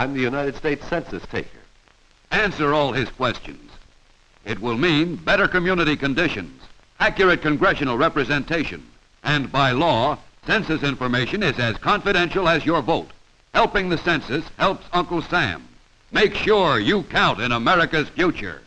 I'm the United States Census taker. Answer all his questions. It will mean better community conditions, accurate congressional representation, and by law, census information is as confidential as your vote. Helping the census helps Uncle Sam. Make sure you count in America's future.